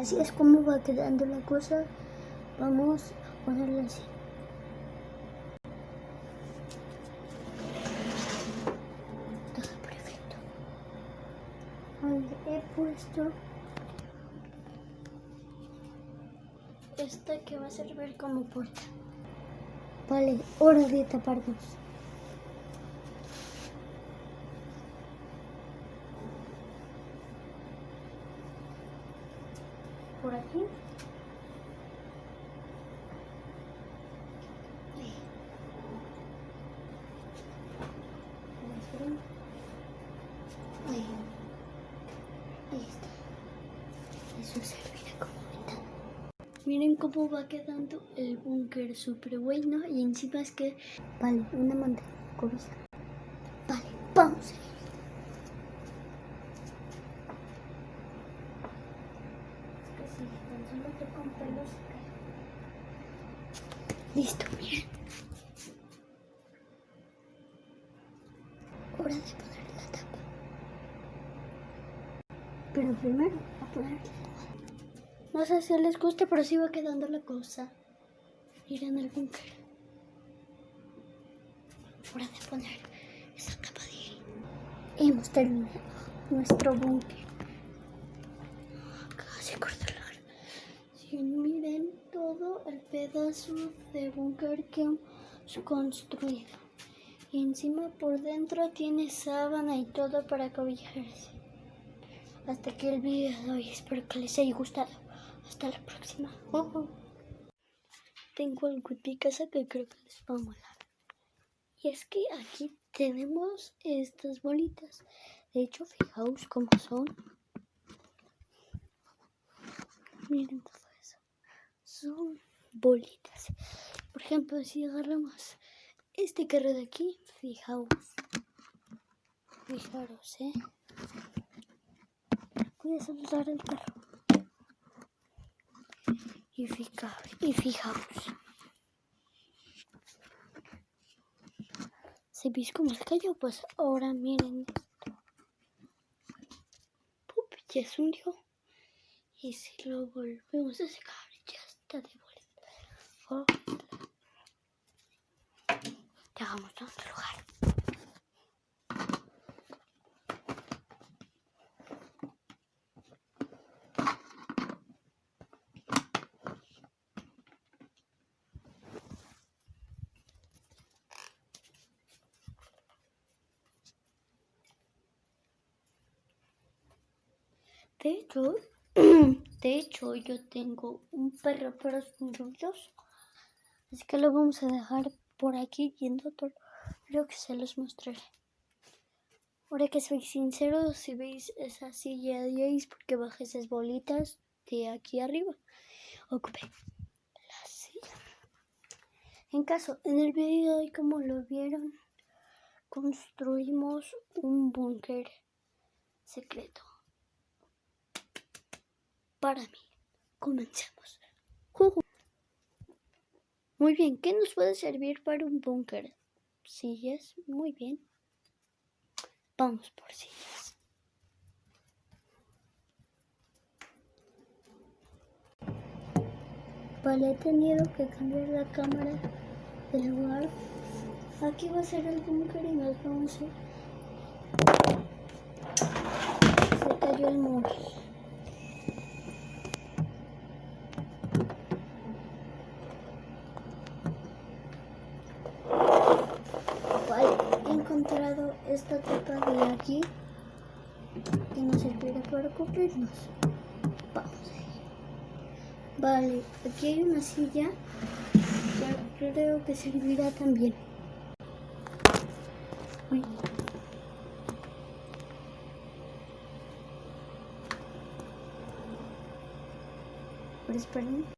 Así es como va quedando la cosa. Vamos a ponerla así. Está perfecto. He puesto esta que va a servir como puerta. Vale, hora de taparnos. Por aquí. Está. Eso servirá como ventana. Miren cómo va quedando el búnker súper bueno y encima es que... Vale, una manta cobija. Vale, vamos a. Es que si tan solo te con pelos se cae. Listo, miren. Hora de poner la tapa. Pero primero a poner. No sé si les guste, pero sí va quedando la cosa. Miren el búnker. Hora de poner esa tapa de. Hemos terminado nuestro búnker. Casi corto la Sí, miren el pedazo de búnker que hemos construido. Y encima por dentro tiene sábana y todo para cobijarse. Hasta aquí el video de hoy. Espero que les haya gustado. Hasta la próxima. Tengo algo en que creo que les va a molar. Y es que aquí tenemos estas bolitas. De hecho, fijaos cómo son. Miren todo eso. Son bolitas. Por ejemplo, si agarramos este carro de aquí, fijaos. Fijaros, ¿eh? Voy a soltar el carro. Y, fica, y fijaos. ¿Se veis cómo se cayó? Pues ahora miren esto. Pup, ya se hundió. Y si lo volvemos a secar, ya está de Oh. Llegamos a otro lugar. De hecho, de hecho, yo tengo un perro, pero es muy. Así que lo vamos a dejar por aquí yendo todo. Creo que se los mostraré. Ahora que soy sincero, si veis esa silla de porque bajé esas bolitas de aquí arriba. Ocupé la silla. En caso, en el video de hoy, como lo vieron, construimos un búnker secreto para mí. Comencemos. Muy bien, ¿qué nos puede servir para un búnker? Sillas, muy bien. Vamos por sillas. Vale, he tenido que cambiar la cámara del lugar. Aquí va a ser el búnker y nos vamos a ir. Se cayó el muro. encontrado esta tapa de aquí que nos servirá para cubrirnos. Vamos Vale, aquí hay una silla que creo que servirá también. Uy. Pero esperen.